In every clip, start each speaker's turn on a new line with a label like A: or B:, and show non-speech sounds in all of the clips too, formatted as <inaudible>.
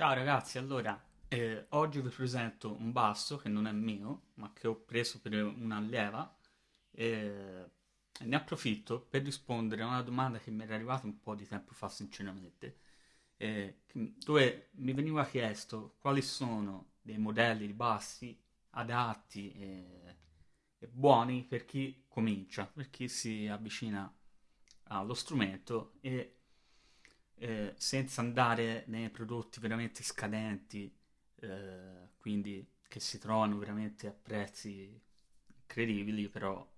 A: Ciao ragazzi, allora, eh, oggi vi presento un basso che non è mio, ma che ho preso per un'allieva e ne approfitto per rispondere a una domanda che mi era arrivata un po' di tempo fa sinceramente, eh, dove mi veniva chiesto quali sono dei modelli di bassi adatti e, e buoni per chi comincia, per chi si avvicina allo strumento e eh, senza andare nei prodotti veramente scadenti, eh, quindi che si trovano veramente a prezzi incredibili, però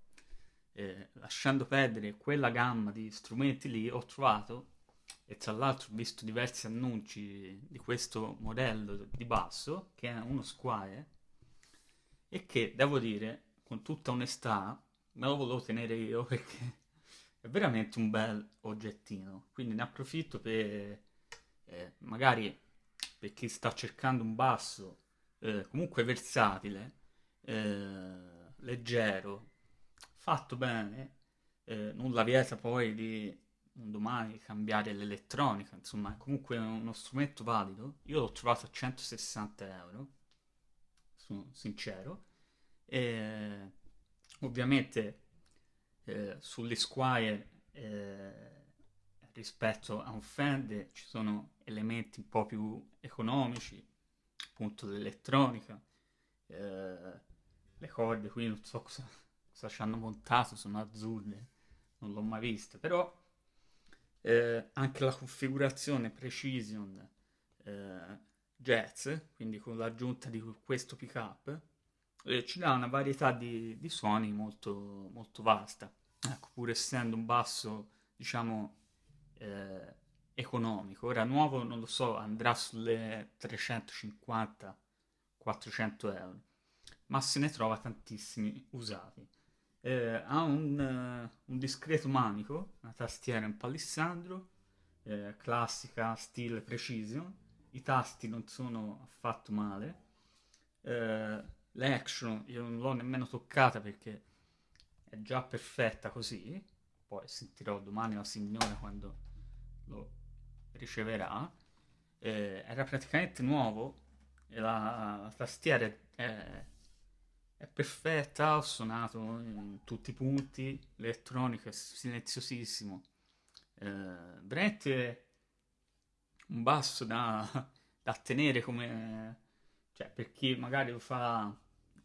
A: eh, lasciando perdere quella gamma di strumenti lì ho trovato e tra l'altro ho visto diversi annunci di questo modello di basso che è uno Squire e che devo dire con tutta onestà me lo volevo tenere io <laughs> perché è veramente un bel oggettino, quindi ne approfitto per eh, magari per chi sta cercando un basso eh, comunque versatile, eh, leggero, fatto bene, eh, nulla vieta poi di un domani cambiare l'elettronica, insomma è comunque uno strumento valido, io l'ho trovato a 160 euro, sono sincero, e ovviamente eh, sull'Esquire eh, rispetto a un Fender ci sono elementi un po' più economici, appunto l'elettronica, eh, le corde qui non so cosa, cosa ci hanno montato, sono azzurre, non l'ho mai viste, però eh, anche la configurazione Precision eh, Jazz, quindi con l'aggiunta di questo pickup, eh, ci dà una varietà di, di suoni molto, molto vasta. Ecco, pur essendo un basso, diciamo, eh, economico. Ora nuovo, non lo so, andrà sulle 350-400 euro, ma se ne trova tantissimi usati. Eh, ha un, uh, un, discreto manico, una tastiera in palissandro, eh, classica, stile precision, i tasti non sono affatto male, eh, l'action io non l'ho nemmeno toccata perché è già perfetta così, poi sentirò domani la signora quando lo riceverà, eh, era praticamente nuovo e la, la tastiera è, è, perfetta, ho suonato in tutti i punti, l'elettronica è silenziosissimo, eh, veramente un basso da, da tenere come, cioè per chi magari lo fa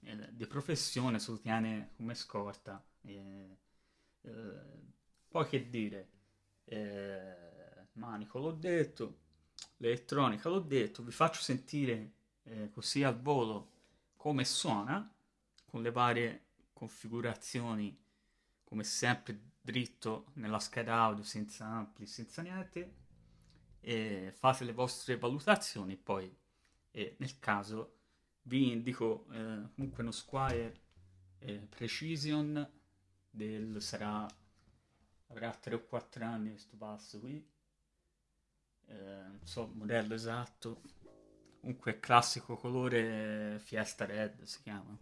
A: eh, di professione se lo tiene come scorta. Eh, eh, poi che dire, eh, manico l'ho detto, l'elettronica l'ho detto, vi faccio sentire eh, così al volo come suona, con le varie configurazioni, come sempre dritto nella scheda audio, senza ampli, senza niente, e fate le vostre valutazioni, poi nel caso vi indico eh, comunque uno Squire eh, Precision del sarà avrà 3 o 4 anni questo passo qui. Eh, non so il modello esatto. Comunque classico colore Fiesta Red si chiama.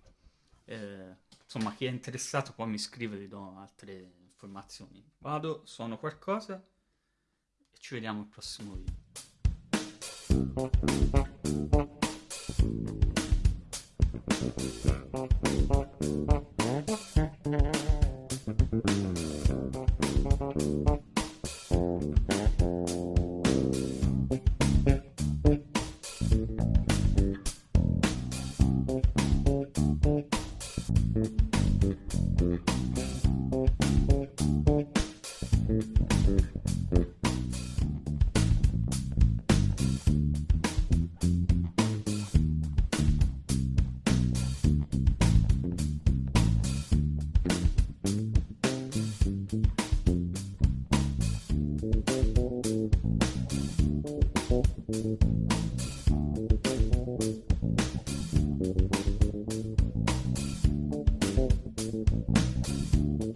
A: Eh, insomma chi è interessato poi mi scrive vi do altre informazioni. Vado suono qualcosa e ci vediamo al prossimo video Thank you. Thank you.